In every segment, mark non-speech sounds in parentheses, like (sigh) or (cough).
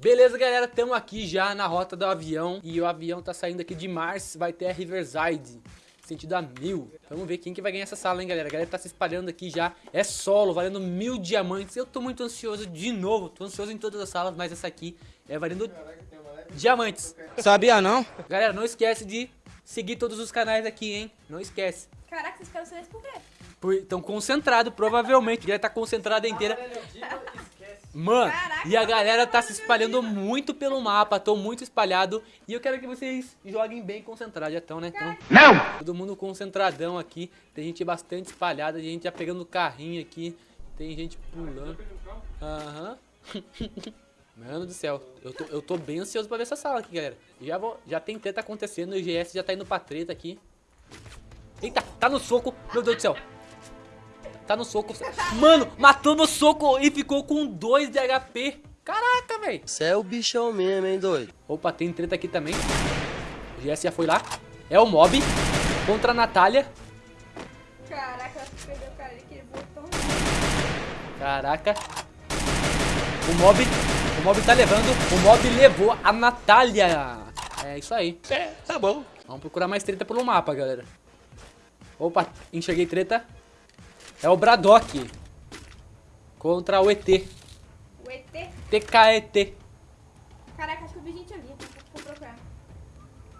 Beleza, galera, estamos aqui já na rota do avião e o avião tá saindo aqui de Mars, vai ter a Riverside, sentido a mil. Vamos ver quem que vai ganhar essa sala, hein, galera. A galera tá se espalhando aqui já, é solo, valendo mil diamantes. Eu tô muito ansioso de novo, tô ansioso em todas as salas, mas essa aqui é valendo diamantes. Sabia não? Galera, não esquece de seguir todos os canais aqui, hein, não esquece. Caraca, vocês ficaram silêncio por quê? Estão concentrados, provavelmente. A galera tá concentrada inteira. (laughs) Mano, Caraca, e a galera tá se espalhando muito pelo mapa, tô muito espalhado. E eu quero que vocês joguem bem concentrados, já estão, né? Então, Não! todo mundo concentradão aqui. Tem gente bastante espalhada, gente já pegando carrinho aqui. Tem gente pulando. Aham. (laughs) Mano do céu, eu tô, eu tô bem ansioso pra ver essa sala aqui, galera. Já, vou, já tem treta acontecendo, o GS já tá indo pra treta aqui. Eita, tá no soco, meu Deus do céu. Tá no soco. Mano, matou no soco e ficou com 2 de HP. Caraca, velho. Você é o bichão mesmo, hein, doido? Opa, tem treta aqui também. O GS já foi lá. É o Mob contra a Natália. Caraca, perdeu o cara ali que ele voltou. Caraca. O Mob, o Mob tá levando. O Mob levou a Natália. É isso aí. É, tá bom. Vamos procurar mais treta pelo mapa, galera. Opa, enxerguei treta. É o Braddock. Contra o ET. O ET. TKET. Caraca, acho que eu vi gente ali. Vou procurar.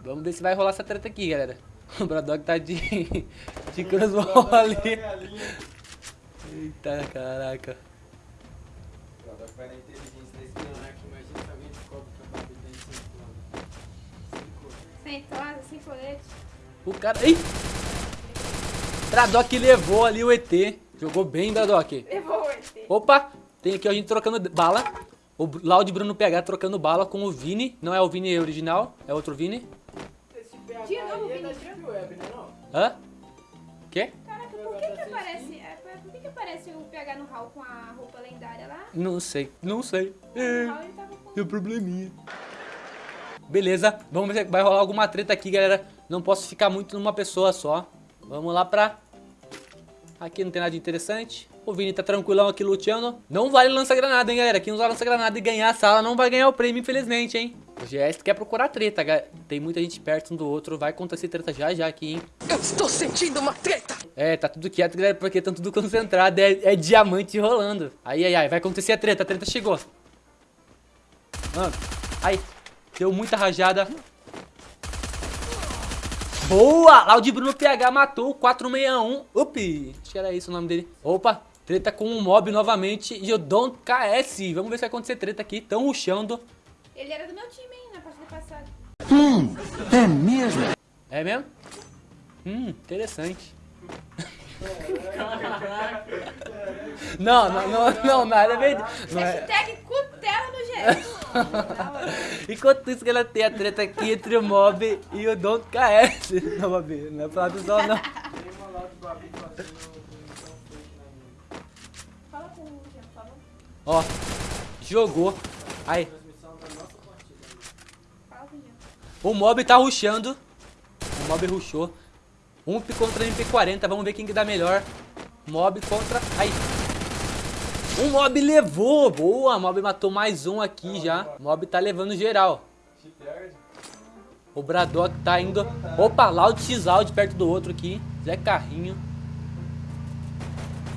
Vamos ver se vai rolar essa treta aqui, galera. (laughs) O Braddock tá de, (laughs) de crossbow ali. Eita, caraca. Vai na inteligência da espionagem, imagina se alguém descobre que a Barbie tem 5 anos. Sem tosa, sem colete. O cara... Ih! Braddock levou ali o ET. Jogou bem, Braddock. Levou o ET. Opa! Tem aqui a gente trocando bala. O Laude Bruno PH trocando bala com o Vini. Não é o Vini original, é outro Vini. Esse PH De novo, aí é Vini, da Web, né não? Hã? Quê? Caraca, por que que aparece... é, Por que que aparece o PH no hall com a roupa lendária lá? Não sei, não sei. No É, hall ele tava com... tem um probleminha. Beleza, vamos ver se vai rolar alguma treta aqui, galera. Não posso ficar muito numa pessoa só. Vamos lá pra... Aqui não tem nada de interessante. O Vini tá tranquilão aqui luteando. Não vale lança-granada, hein, galera. Quem usar lança-granada e ganhar a sala não vai ganhar o prêmio, infelizmente, hein. O GS quer procurar treta, galera. Tem muita gente perto um do outro. Vai acontecer treta já já aqui, hein. Eu estou sentindo uma treta! É, tá tudo quieto, galera, porque tá tudo concentrado. É, é diamante rolando. Aí, ai, ai, vai acontecer a treta. A treta chegou. Mano, ai, deu muita rajada. Boa! Laudi Bruno PH matou o 461. Up! Acho que era isso o nome dele. Opa, treta com o mob novamente. E o Don KS. Vamos ver se vai acontecer treta aqui. Tão ruxando. Ele era do meu time, hein, na partida passada. É mesmo? Hum, interessante. (laughs) não, não, não, não, nada é verdade. Não é... Hashtag. (laughs) Enquanto isso que ela tem a treta aqui entre o Mob e o Don KS. (laughs) Não, Mob, não é falar do sol, não. Ó, jogou. Aí, o Mob tá rushando. O Mob rushou. Um contra MP40, vamos ver quem que dá melhor. Mob contra... Aí. Um Mob levou, boa. Mob matou mais um aqui já. Mob tá levando geral. O Braddock tá indo... Opa, Loud X-Loud perto do outro aqui. Zé Carrinho.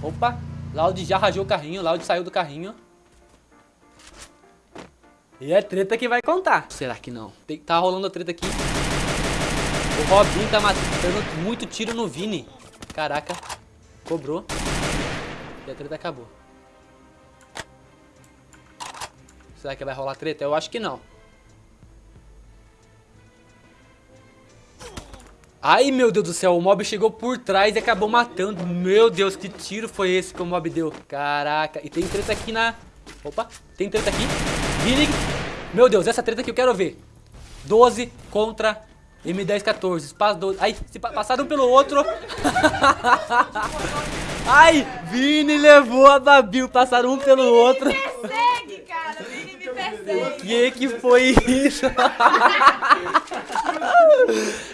Opa, Loud já rajou o carrinho. Loud saiu do carrinho. E é treta que vai contar. Será que não? Tem, tá rolando a treta aqui. O Robinho tá matando muito tiro no Vini. Caraca. Cobrou. E a treta acabou. Será que vai rolar treta? Eu acho que não. Ai, meu Deus do céu, o mob chegou por trás e acabou matando. Meu Deus, que tiro foi esse que o mob deu? Caraca, e tem treta aqui na... Opa, tem treta aqui. Vini... Meu Deus, essa treta aqui eu quero ver. 12 contra M1014. Espaço 12. Ai, se pa- passaram um pelo outro. (laughs) Ai, Vini levou a Babil. Passaram um pelo outro. Persegue, cara. Vini me persegue. Que que foi isso? (laughs)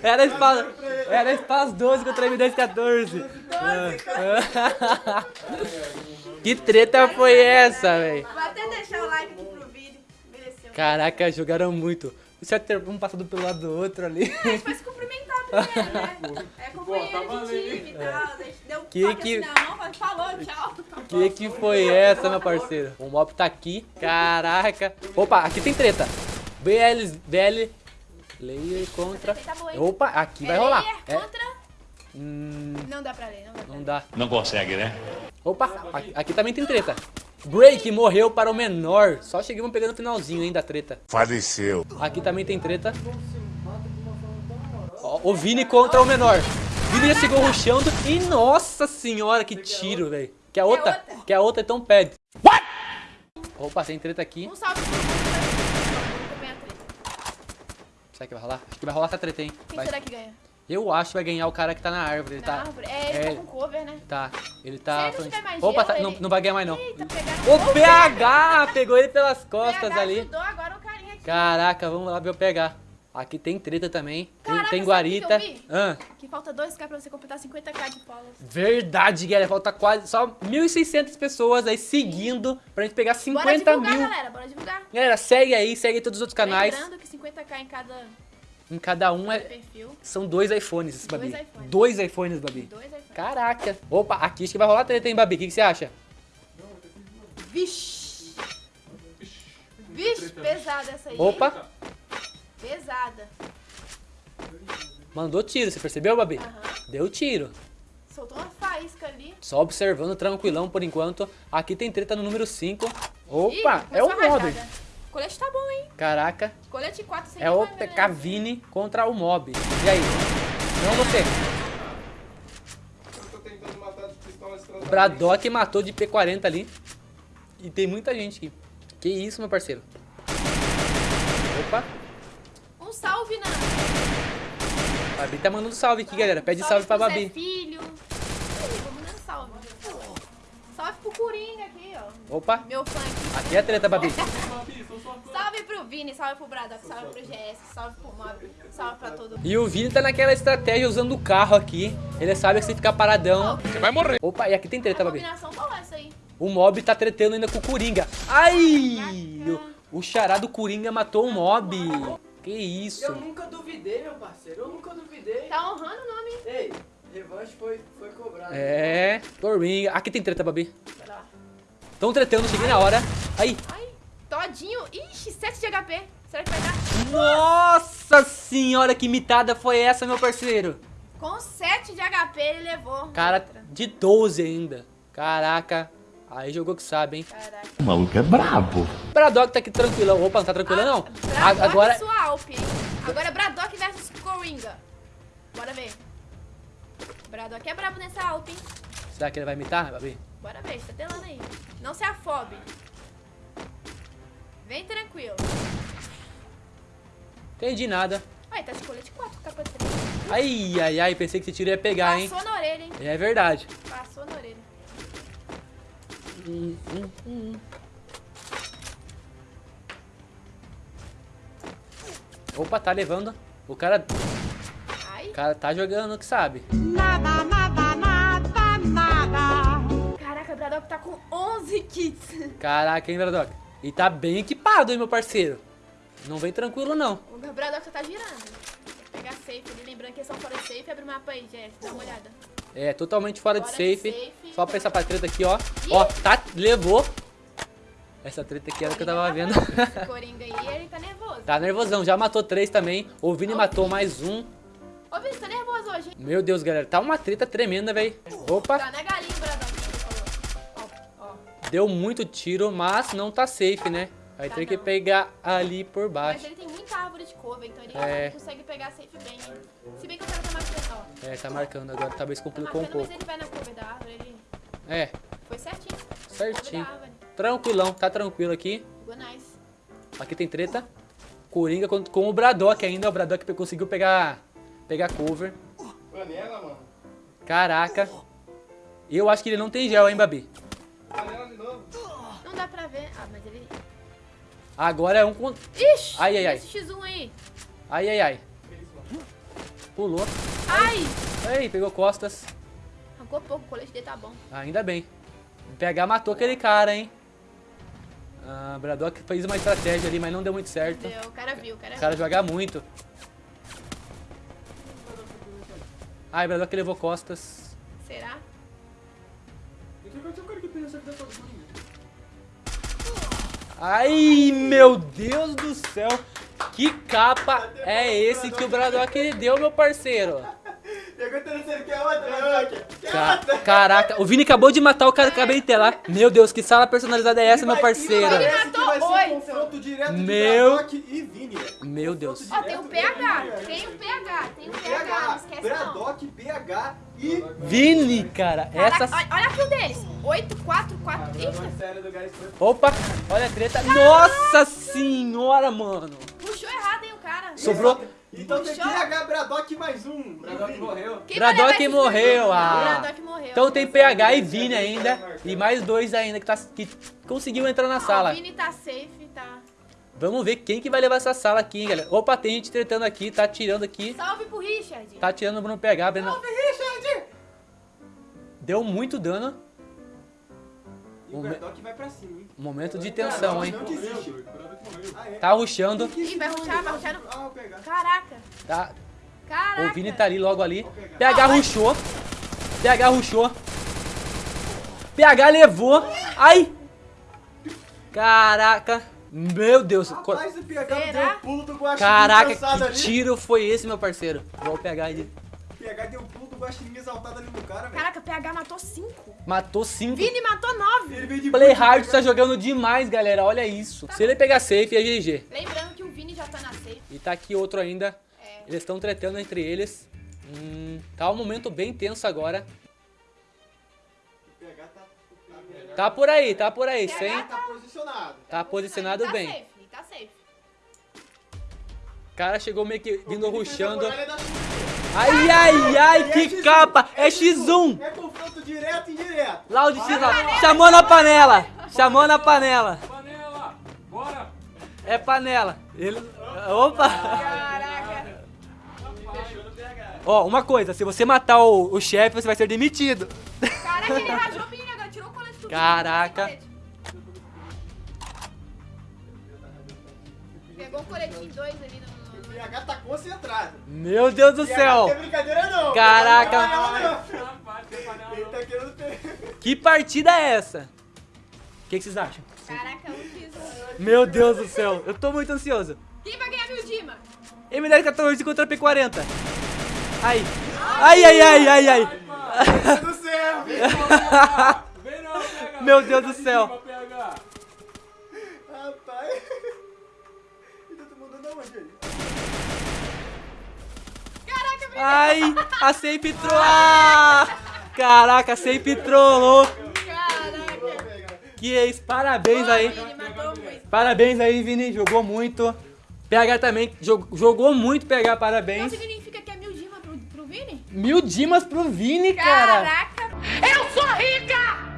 Era espaço, era espaço 12 contra M1014. Que treta foi essa, velho? Vou até deixar o like aqui pro vídeo. Mereceu. Caraca, jogaram muito. Isso é ter um passando pelo lado do outro ali. A gente foi se cumprimentar né? É companheiro tá de time e tal. A gente deu Que que- assim na mão, mas falou, tchau. Que que foi essa, meu parceiro? O mob tá aqui. Caraca. Opa, aqui tem treta. BL, BL, Layer contra... Tá? Opa, aqui vai É rolar. É, contra... hum, Não dá pra ler, não dá pra não ler. dá. Não consegue, né? Opa, aqui, aqui também tem treta. Break morreu para o menor. Só chegamos pegando o finalzinho, hein, da treta. Faleceu. Aqui também tem treta. Ó, o Vini contra o menor. Vini já chegou rushando. E nossa senhora, que tiro, velho. Que a outra, que a outra então pede. What? Opa, tem treta aqui. Um salve a treta. Será que vai rolar? Acho que vai rolar essa treta, hein. Quem Vai. será que ganha? Eu acho que vai ganhar o cara que tá na árvore. Ele Na tá. árvore? É, ele é, tá com cover, né? Tá, ele Se tá. ele não mais Opa, gelo, tá- não, ele- não vai ganhar mais não. Eita, pegaram O PH pegou ele pelas costas PH ali. ajudou agora o carinha aqui. Caraca, vamos lá ver o PH. Aqui tem treta também. Tem, Caraca, tem guarita. que? Ah, Que falta 2k pra você completar 50k de followers. verdade, galera. Falta quase só 1.600 pessoas aí seguindo pra gente pegar Bora 50 divulgar, mil. galera. Bora divulgar. Galera, segue aí, segue todos os outros canais. Lembrando que 50k em cada Em cada um é, perfil. são dois iPhones, esse Dois Babi. iPhones. Dois iPhones, Babi. Dois iPhones. Caraca. Opa, aqui acho que vai rolar treta, hein, Babi? O que, que você acha? Vixe. Vixe, pesada essa aí. Opa, Pesada. mandou tiro, você percebeu, Babi? Aham. Deu tiro. Soltou uma faísca ali. Só observando, tranquilão por enquanto. Aqui tem treta no número 5. Ih, Opa, é começou o mob. rajada. Colete tá bom, hein? Caraca, Colete 4 sem é o vai ver, PK né? Vini contra o mob. E aí? Não você. Eu tô tentando matar de pistola esse Braddock matou de P40 ali. E tem muita gente aqui. Que isso, meu parceiro. Opa, salve, Nana. Babi tá mandando salve aqui, galera. Pede salve, pra pro Zé Babi. Filho. Ih, vou mandando salve. Salve pro Coringa aqui, ó. Opa, Meu fã aqui. aqui é treta, Babi. Salve pro Vini, salve pro Braddock, salve pro GS, salve pro Mob, salve pra todo mundo. E o Vini tá naquela estratégia usando o carro aqui. Ele sabe que se ficar paradão. Você vai morrer. Opa, e aqui tem treta, A Babi. combinação qual é essa aí? O mob tá tretando ainda com o Coringa. Ai! O, o chará do Coringa matou o mob. Que isso? Eu nunca duvidei, meu parceiro. Eu nunca duvidei. Tá honrando o nome, hein? Ei, revanche foi, foi cobrado. É, Coringa. Aqui tem treta, Babi. Pera lá. Tão tretando, cheguei na hora. Aí. Ai, todinho. Ixi, 7 de HP. Será que vai dar? Nossa senhora, que mitada foi essa, meu parceiro? Com 7 de HP ele levou. Cara, de 12 ainda. Caraca. Aí jogou que sabe, hein? Caraca. O maluco é brabo. O Braddock tá aqui tranquilão. Opa, não tá tranquilo não? A- Braddock Agora, e sua Alp, hein? Agora é Braddock versus Coringa. Bora ver. Braddock é brabo nessa Alp, hein? será que ele vai imitar, Babi? Bora ver, tá telando aí. Não se afobe. Vem tranquilo. Entendi nada. Olha, tá de colete 4, capa 3. Ai, ai, ai, pensei que esse tiro ia pegar, hein? Passou na orelha, hein? É verdade. Hum, hum, hum. Opa, tá levando. O cara, Ai. o cara tá jogando que sabe. Caraca, o Braddock tá com 11 kits. Caraca, hein, Braddock? E tá bem equipado, hein, meu parceiro? Não vem tranquilo, não. O Braddock só tá girando. Vou pegar safe ali, lembrando que eles são fora de safe. Abre o mapa aí, Jess, dá uma olhada. É, totalmente fora de Fora de safe. safe. Só pra essa treta aqui, ó. Ih! Ó, tá, levou. Essa treta aqui era o que eu tava vendo. Esse (laughs) Coringa aí, ele tá nervoso. tá nervosão, já matou três também. O Vini matou mais um. Ô, Vini, tá nervoso hoje, hein? Meu Deus, galera, tá uma treta tremenda, velho. Opa, Tá na galinha o Braddock, que ele falou. Ó, ó. deu muito tiro, mas não tá safe, né? Vai Tá ter que pegar ali por Mas baixo. ele tem muita árvore de cover, então ele É. consegue pegar safe bem, hein? Se bem que o cara tá marcando, ó. É, tá marcando agora, talvez Tá complicou um marcando, mas pouco. ele vai na cover da árvore, ele É, foi certinho. certinho. Árvore. Tranquilão, tá tranquilo aqui. Nice. Aqui tem treta. Coringa com, com o Braddock ainda. O Braddock conseguiu pegar, pegar cover. Panela, mano. Caraca. Eu acho que ele não tem gel, hein, Babi? Panela de novo. Não dá pra ver. Ah, mas ele... Agora é um contra... Ixi! Ai, ai, ai. Esse X1 aí. Ai, ai, ai. Pulou. Ai! Ei, pegou costas. Arrancou pouco, o colete dele tá bom. Ainda bem. PH matou aquele cara, hein? Ah, Braddock fez uma estratégia ali, mas não deu muito certo. Deu, o cara viu, o cara O cara joga muito. Ai, Braddock levou costas. viu. Será? Ai, meu Deus do céu. Que capa é esse que o Braddock deu, meu parceiro? Ca- outra? Caraca, o Vini acabou de matar o cara que acabei de ter lá. Meu Deus, que sala personalizada é essa, meu parceiro? Ele matou Meu- Braddock e Vini. Meu Deus. Ó, tem o PH, tem o PH, tem o PH, não esquece não. Braddock, BH e... Vini, cara, essa... olha, olha aqui o deles. 8, 4, 4. Eita, sério do Guys foi... Opa, olha a treta. Nossa senhora, mano. puxou errado, hein, o cara. Sobrou... Então tem. PH, Braddock e mais um. Braddock morreu. Quem esse morreu, ah. Braddock morreu. Então tem PH e Vini ainda. E mais dois ainda que, tá, que conseguiu entrar na sala. O Vini tá safe, tá. Vamos ver quem que vai levar essa sala aqui, hein, galera. Opa, tem gente tretando aqui, tá atirando aqui. Salve pro Richard. Tá atirando no PH. Breno. Richard! Deu muito dano. E o Braddock vai pra cima, hein? Momento de tensão, hein. Ah, é? Tá ruxando. Ih, vai ruxar, vai ruxar no... Caraca, Tá. caraca. O Vini tá ali logo ali. PH ruxou. PH ruxou. PH levou. Ai! Caraca. Meu Deus. Rapaz, o PH Será? deu um pulo do Caraca, que ali. tiro foi esse, meu parceiro? Vou pegar ele. PH deu um guaxinim exaltado ali no cara, velho. Caraca, PH matou 5. Matou cinco. Vini matou 9. Ele veio de Play pulo, Hard PH. tá jogando demais, galera. Olha isso. Se ele pegar safe, é GG. Lembrando que o Vini já tá na safe. E tá aqui outro ainda. É. Eles estão tretando entre eles. Hum, tá um momento bem tenso agora. O PH tá... tá. Tá por aí, tá por aí, sem. Tá posicionado. Tá posicionado Ele bem. Tá safe, tá safe. O cara chegou meio que vindo ruxando. Ai, ai, ai, É que X1, capa! É X1! É confronto direto e indireto. Loud X lá. Chamou na panela! Chamou na panela! Panela! Bora! É panela. Ele. Opa! Caraca. Ó, uma coisa, se você matar o, o chefe, você vai ser demitido. Caraca, ele rajou Vini agora. Tirou o colete. Caraca. Colete. Pegou o coletinho 2 ali no... PH tá concentrado. Meu Deus do céu! Não tem brincadeira não. Caraca. Ele tá querendo ter... (laughs) Que partida é essa? O que, que vocês acham? Caraca, um X. Meu Deus do céu, eu tô muito ansioso. Quem vai ganhar meu Dima? M1014 contra P40. Ai. Ai, ai, ai, ai, ai. do céu. Vem não, PH! (laughs) Meu Deus do céu. Rapaz. (laughs) E todo mundo não, onde ele? Caraca, Vini. Ai, a Safe trollou. Ah, Caraca, a Safe trollou. Caraca. Que é isso, parabéns aí. Parabéns aí, Vini, jogou muito. PH também jog- jogou muito, PH, Então parabéns. significa que é mil Dima pro, pro Vini? Mil dimas pro Vini, cara. Caraca.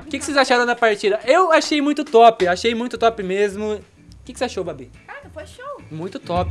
O que, que vocês acharam da partida? Eu achei muito top, achei muito top mesmo. O que, que você achou, Babi? Caraca, foi show. Muito top.